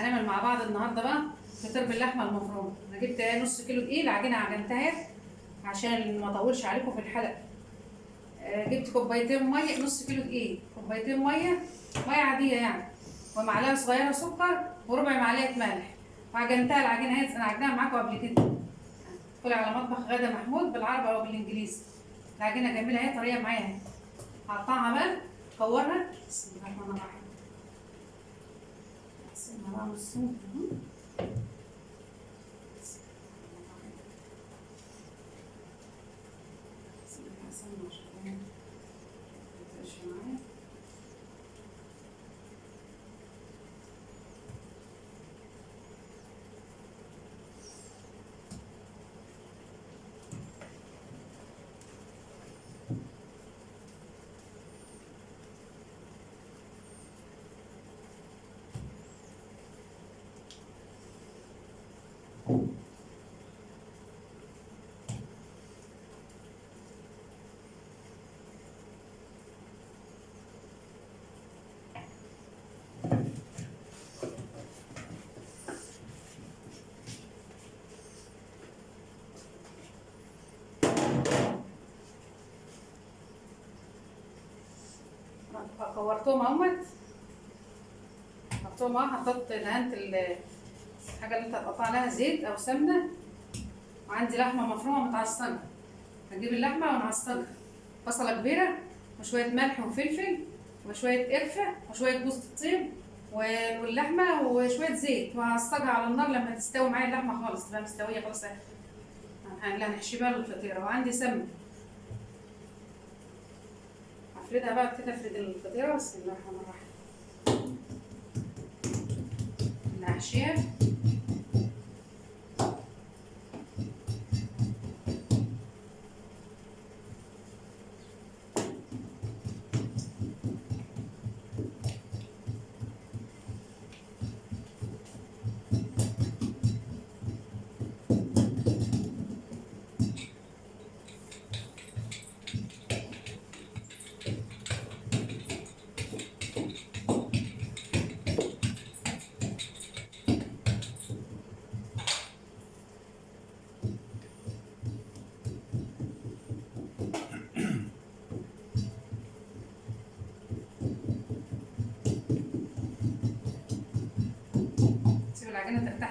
هنعمل مع بعض النهارده بقى فطير باللحمه المفرومة. أنا جبت نص كيلو دقيق العجينه عجنتها عشان ما أطولش عليكم في الحلقة آه، جبت كوبايتين مية نص كيلو دقيق. كوبايتين مية مية عادية يعني. ومعلقة صغيرة سكر وربع معلقة ملح. وعجنتها العجينة اهي أنا عجنها معاكم قبل كده. ادخلي على مطبخ غدا محمود بالعربي أو بالإنجليزي. العجينة جميلة اهي طريه معايا أهي. هقطعها بقى كورها بسم الله الرحمن الرحيم. اقسمها بقى نصين اهو. بسم الله كورتهم اهمت حطيتهم اهو حطيت دهنت ال- الحاجة اللي انت هتقطع عليها زيت أو سمنة. وعندي لحمة مفرومة متعصجة. هجيب اللحمة ونعصجها. بصلة كبيرة وشوية ملح وفلفل وشوية قرفة وشوية جوز الطيب واللحمة وشوية زيت. وهعصجها على النار لما تستوي معايا اللحمة خالص تبقى مستوية خالص هنحشي بقى الفطيره وعندي سمنة. هفردها بقى كده افرد الفطيره بسم الله الرحمن الرحيم. اللي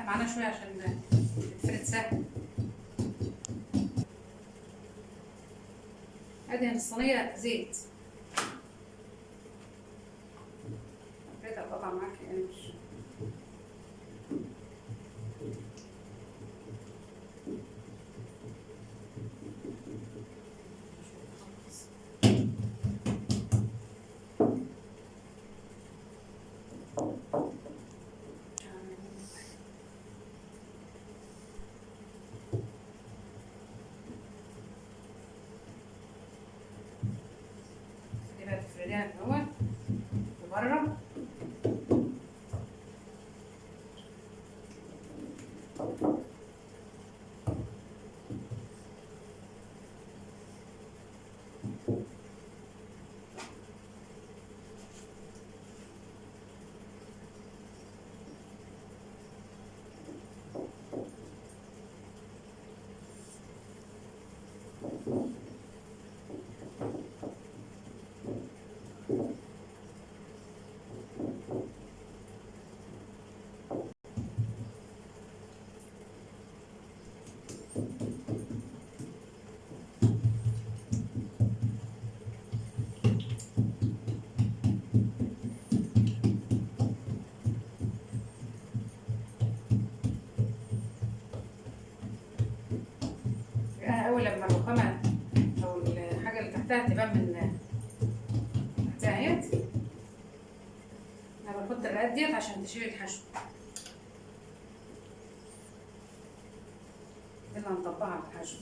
معانا شوية عشان تتفرد سهل ادهن الصينية زيت افردها القطع معاك يعني مش كده تفرديها تبان من اهيت أنا بحط الرقات ديت عشان تشيل الحشو. دي اللي هنطبقها على الحشو.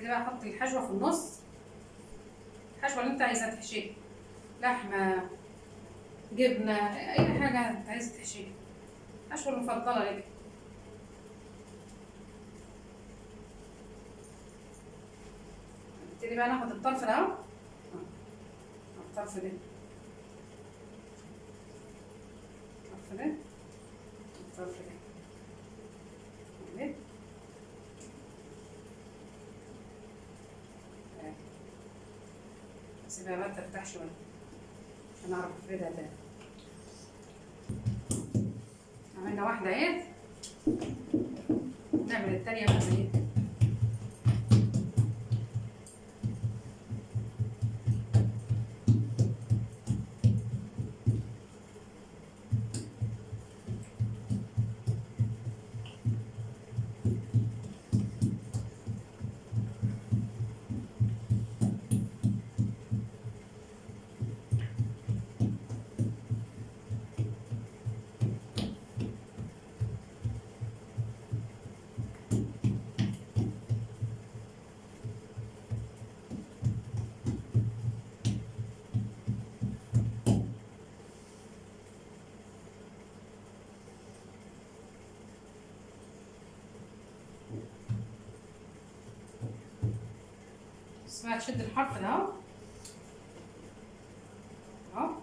كده بقى أحط الحشوة في النص. الحشوة اللي أنت عايزها تحشيها. لحمة جبنة أي حاجة أنت عايز تحشيها. الحشوة المفضلة لك بقى ناخد الطرف ده. اهو الطرف ده. الطرف ده. الطرف ده. سيبها بقى ترتاح شوية. عشان أعرف أفردها تاني. عملنا واحدة اهي نعمل التانية بقى زي اسمها تشد الحرف ده أهو. اهو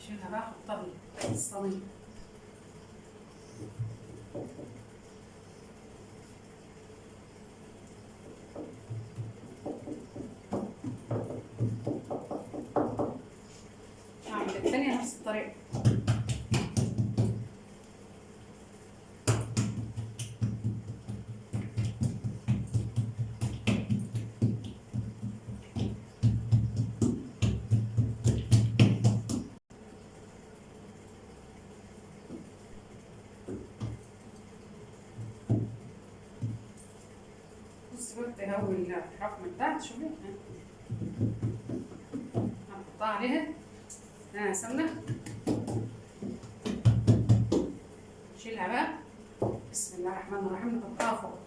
اشيلها بقى احطها في بص بقى تهوي الحرف من تحت شوفي هنحطها عليها. ها سمنة. نشيلها بقى. بسم الله الرحمن الرحيم. نحطها فوق.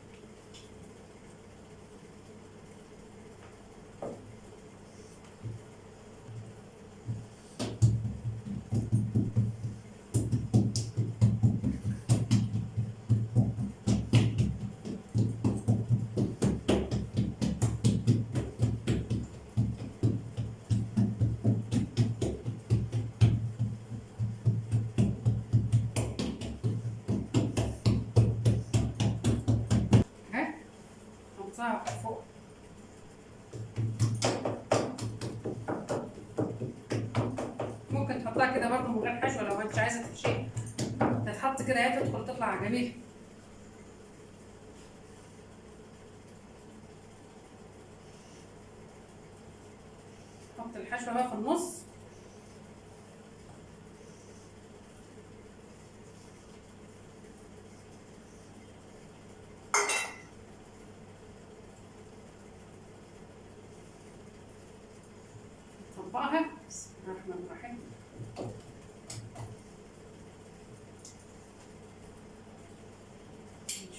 نحطها فوق. ممكن تحطها كده برضه من غير حشوة لو انت عايزة تحشيها. تتحط كده هي تدخل تطلع جميل. حط الحشوة بقى في النص. نطبقها بسم الله الرحمن الرحيم.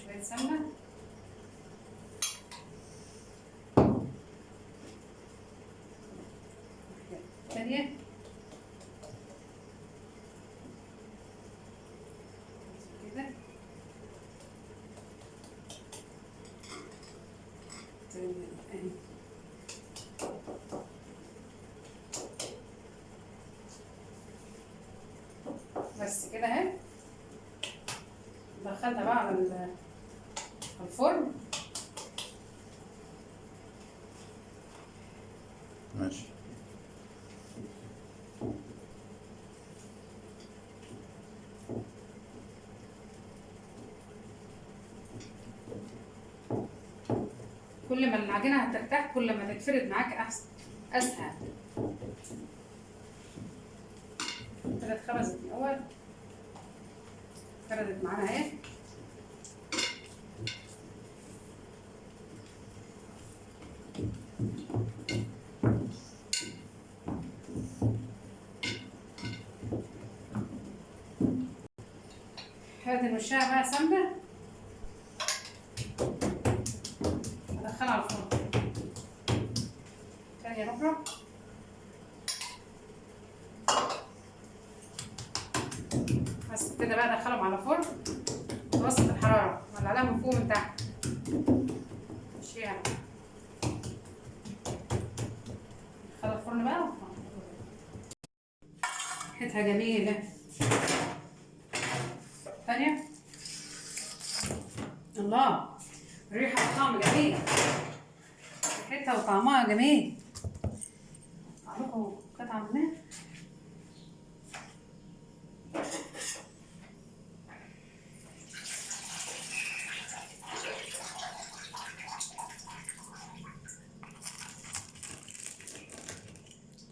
شوية سمنة. ثانية كده تانية اهي بس كده اهي دخلنا بقى على ال- على الفرن. ماشي. كل ما العجينة هترتاح كل ما تتفرد معاك أحسن أسهل. كده اتخبزت الأول. فردت معانا أهي. نرشها بقى سمنة؟ وادخلها الفرن. تانية ربع بس كده بقى ادخلهم على الفرن. متوسط الحرارة. ولعلها من فوق من تحت مشيها. ادخلها الفرن بقى. ريحتها جميلة. ثانية الله. الريحة والطعم جميل ريحتها وطعمها جميل. قطعة منها.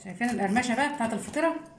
شايفين القرمشة بقى بتاعت الفطيرة؟